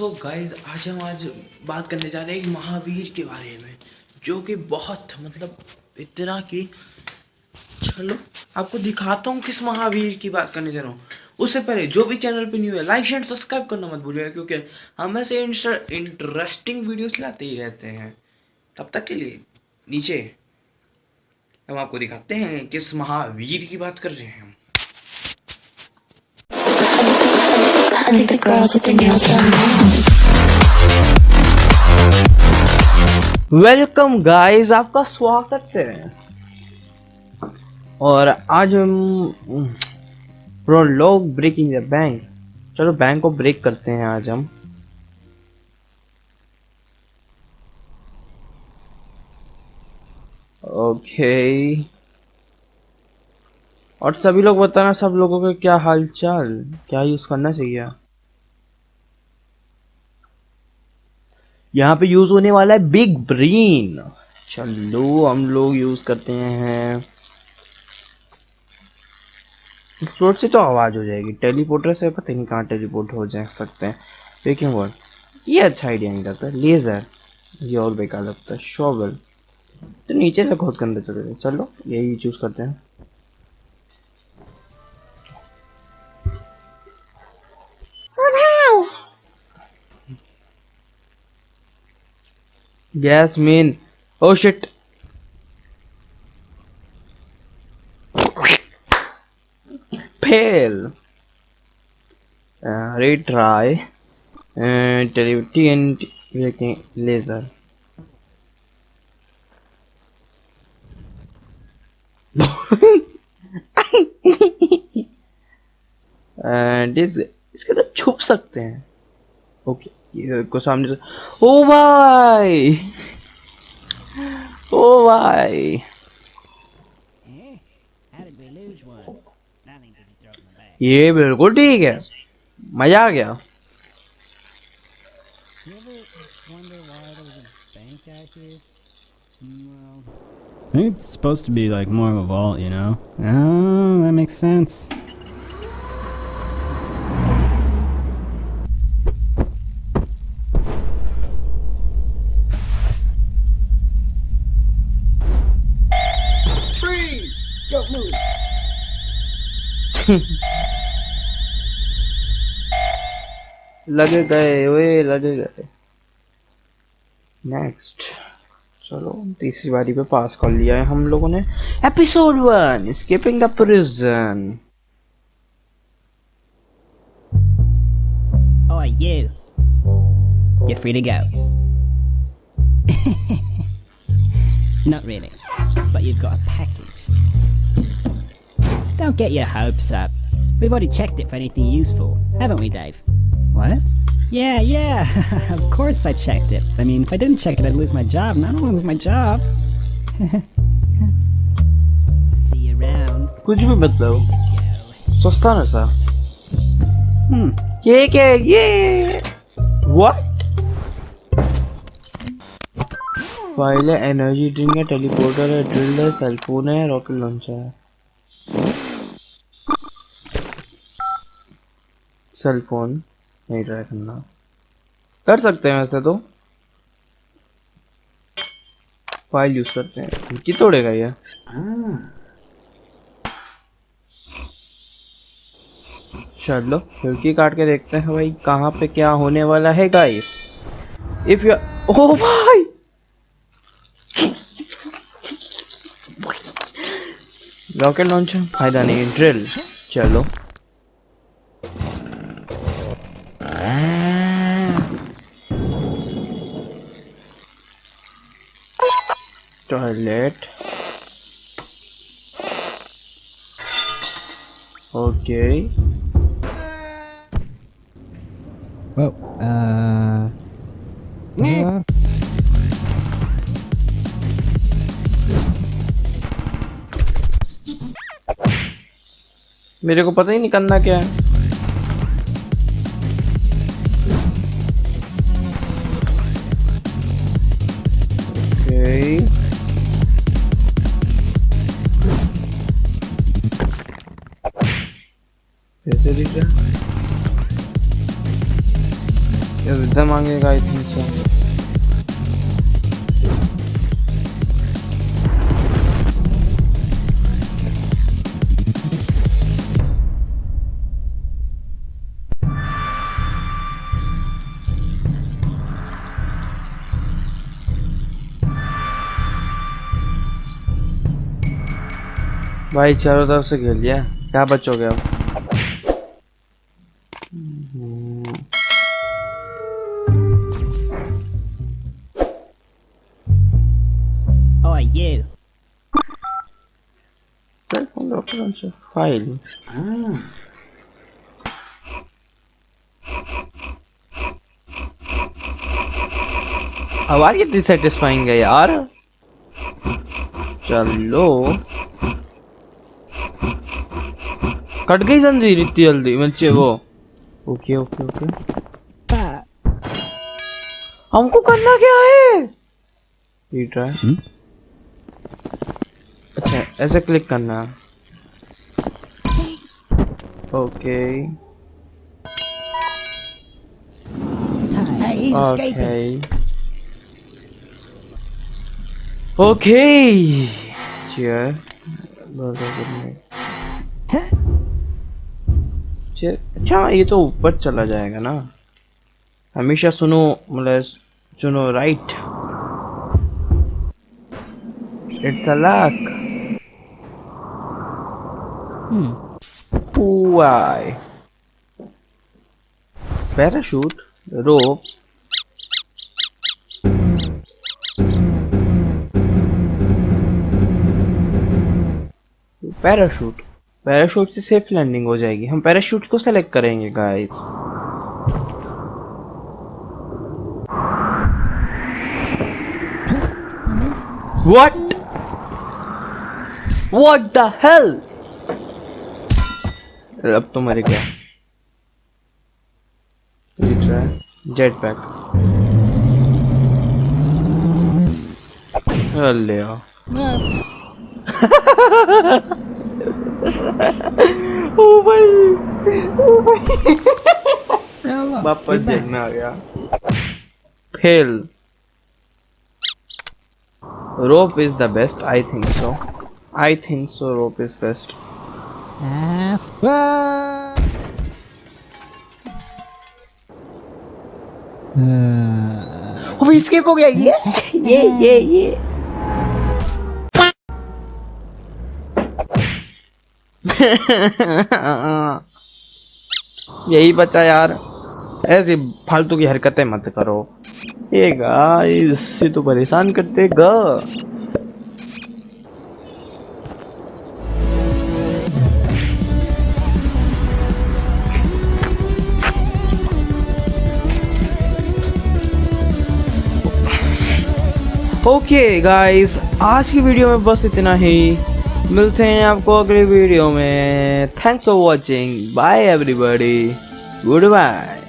सो so guys आज हम आज बात करने जा रहे हैं महावीर के बारे में, जो कि बहुत मतलब इतना कि, चलो, आपको दिखाता हूँ किस महावीर की बात करने जा रहा हूँ। उससे पहले, जो भी चैनल पे न्यू है लाइक शेयर सब्सक्राइब करना मत भूलिएगा, क्योंकि हम ऐसे इंटरेस्टिंग वीडियोस लाते ही रहते हैं। तब तक के लिए, नीचे, हम आपको दिखाते हैं किस महावीर की बात कर रहे हैं हम। Think the girls with their nails done welcome guys आपका स्वागत है। और आज हम प्रोलॉग ब्रेकिंग द बैंक चलो बैंक को ब्रेक करते हैं आज हम। ओके और सभी लोग बताना, सब लोगों के क्या हालचाल? क्या यूज़ करना चाहिए? यहाँ पे यूज़ होने वाला है बिग ब्रेन चलो, हम लोग यूज़ करते हैं। फ्लोट से तो आवाज़ हो जाएगी। टेलीपोर्टर से पता नहीं कहाँ टेलीपोर्ट हो जा सकते हैं। देखिए वर्ड ये अच्छा आइडिया नहीं लगता। लेजर ये और बेकार लगता है। शॉवल तो नीचे से खोद कर चले चलो, यही चूज़ करते हैं। गैस मेन ओ शिट फेल रिट्राई टेलीविटी एंड लेजर इसके तो छुप सकते हैं। ओके. को सामने से ओ भाई ओ भाई ये बिल्कुल ठीक है मजा आ गया I think it's supposed to be like more of a vault, you know? Oh, that makes sense. लगे गए वे लगे गए नेक्स्ट चलो तीसरी बारी पे पास कर लिया है हम लोगों ने episode one escaping the prison Oh, you. You're free to go. Not really, but you've got a package. Don't get your hopes up. We've already checked it for anything useful, haven't we, Dave? What? Yeah, yeah, of course I checked it. I mean, if I didn't check it, I'd lose my job, and I don't lose my job. See you around. कुछ भी मतलब सस्ता ना सा Hmm. ये क्या है? ये व्हाट फाइल है एनर्जी ड्रिंक है टेलीपोर्टर है ड्रिल है सेलफोन है रॉकेट लॉन्चर है सेलफोन नहीं ट्राई करना। कर सकते हैं वैसे तो। फ़ाइल यूज़ करते हैं। खिड़की तोड़ेगा ये चलो खिड़की काट के देखते हैं भाई, कहाँ पे क्या होने वाला है गाइस इफ़ यू ओ भाई रॉकेट लॉन्चर फ़ायदा नहीं ड्रिल चलो। Toilet okay Whoa. Uh. uh मेरे को पता ही नहीं करना क्या है इधर मांगेगा आई थिंक सो भाई चारों तरफ़ से घेर लिया। क्या बचोगे अब हम्म, Oh, you. Cell phone reference file. आवाज़ कितनी सेटिस्फाइंग है यार चलो कट गई जंजीर इतनी जल्दी बच्चे वो ओके ओके ओके। हमको करना क्या है? Try Hmm? अच्छा ऐसे क्लिक करना। Okay. Hey, he's escaping. Chair अच्छा ये तो ऊपर चला जाएगा ना हमेशा सुनो मतलब सुनो right it's a luck. Why? Parachute, rope. Parachute से सेफ़ लैंडिंग हो जाएगी। हम पैराशूट को सेलेक्ट करेंगे guys what what the hell अब तो मर गया। जेट पैक आओ ओ भाई ओ भाई वापस में आ गया fail rope is the best I think so I think so rope is best Ah, ah. Uh, वो escape हो गया ये ये ये ये यही बचा यार। ऐसी फालतू की हरकतें मत करो। ये गाइस ये तो परेशान करते ग। ओके okay गाइस आज की वीडियो में बस इतना ही। मिलते हैं आपको अगली वीडियो में। Thanks for watching bye everybody good bye